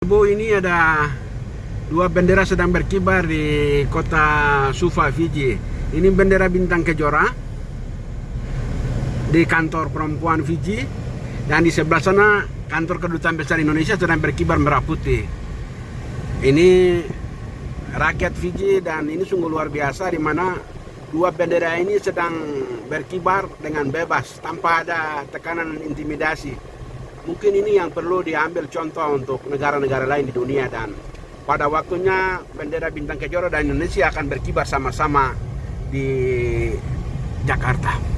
Bu, ini ada dua bendera sedang berkibar di kota Suva, Fiji. Ini bendera bintang kejora di kantor perempuan Fiji dan di sebelah sana kantor kedutaan besar Indonesia sedang berkibar merah putih. Ini rakyat Fiji dan ini sungguh luar biasa di mana dua bendera ini sedang berkibar dengan bebas tanpa ada tekanan intimidasi mungkin ini yang perlu diambil contoh untuk negara-negara lain di dunia dan pada waktunya bendera bintang kejora dan Indonesia akan berkibar sama-sama di Jakarta.